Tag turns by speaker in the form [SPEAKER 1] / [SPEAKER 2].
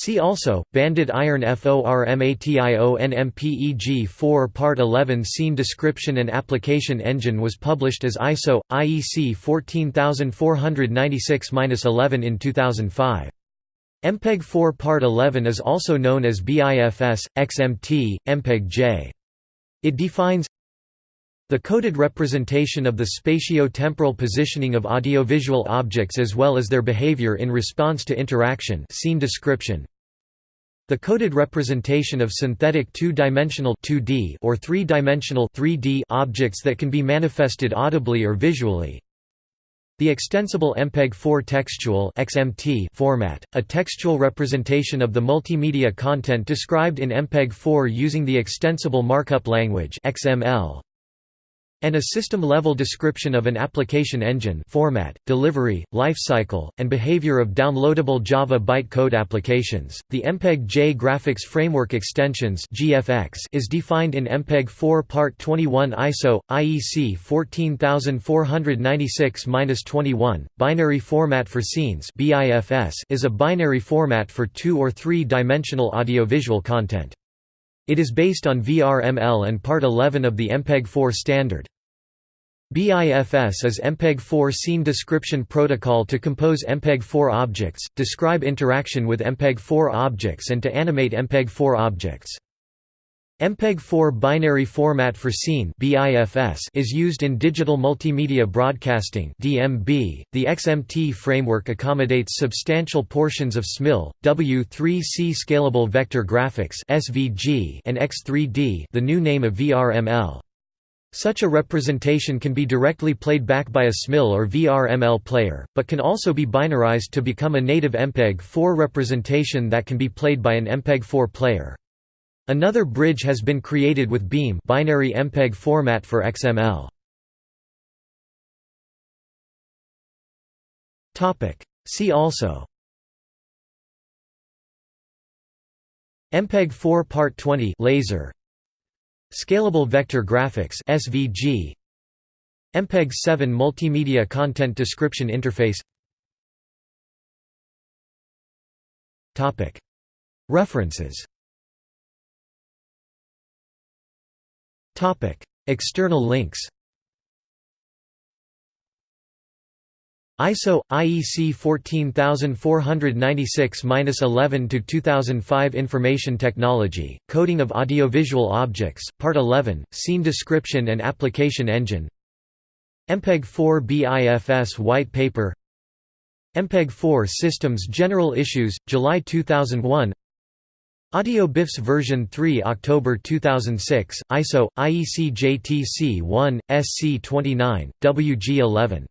[SPEAKER 1] See also, banded iron FORMATION 4 Part 11 Scene description and application engine was published as ISO, IEC 14496-11 in 2005. MPEG 4 Part 11 is also known as BIFS, XMT, MPEG-J. It defines the coded representation of the spatio-temporal positioning of audiovisual objects as well as their behavior in response to interaction scene description. The coded representation of synthetic two-dimensional or three-dimensional objects that can be manifested audibly or visually. The extensible MPEG-4 textual XMT format, a textual representation of the multimedia content described in MPEG-4 using the extensible markup language XML and a system-level description of an application engine format, delivery, lifecycle, and behavior of downloadable Java bytecode applications. The MPEG-J Graphics Framework Extensions (GFX) is defined in MPEG-4 Part 21 ISO IEC 14496-21. Binary format for scenes (BIFS) is a binary format for two or three-dimensional audiovisual content. It is based on VRML and Part 11 of the MPEG-4 standard. BIFS is MPEG-4 scene description protocol to compose MPEG-4 objects, describe interaction with MPEG-4 objects and to animate MPEG-4 objects. MPEG-4 binary format for scene is used in digital multimedia broadcasting (DMB). The XMT framework accommodates substantial portions of SMIL, W3C scalable vector graphics (SVG) and X3D, the new name of VRML. Such a representation can be directly played back by a SMIL or VRML player, but can also be binarized to become a native MPEG-4 representation that can be played by an MPEG-4 player. Another bridge has been created with BiM binary MPEG format for XML. See also MPEG 4 Part 20 LASeR Scalable Vector Graphics SVG MPEG 7 Multimedia Content Description Interface Topic References External links ISO IEC 14496-11 to 2005 Information Technology Coding of Audiovisual Objects Part 11 Scene Description and Application Engine MPEG-4 BIFS White Paper MPEG-4 Systems General Issues July 2001 Audio BIFS version 3 October 2006 ISO IEC JTC 1 SC 29 WG 11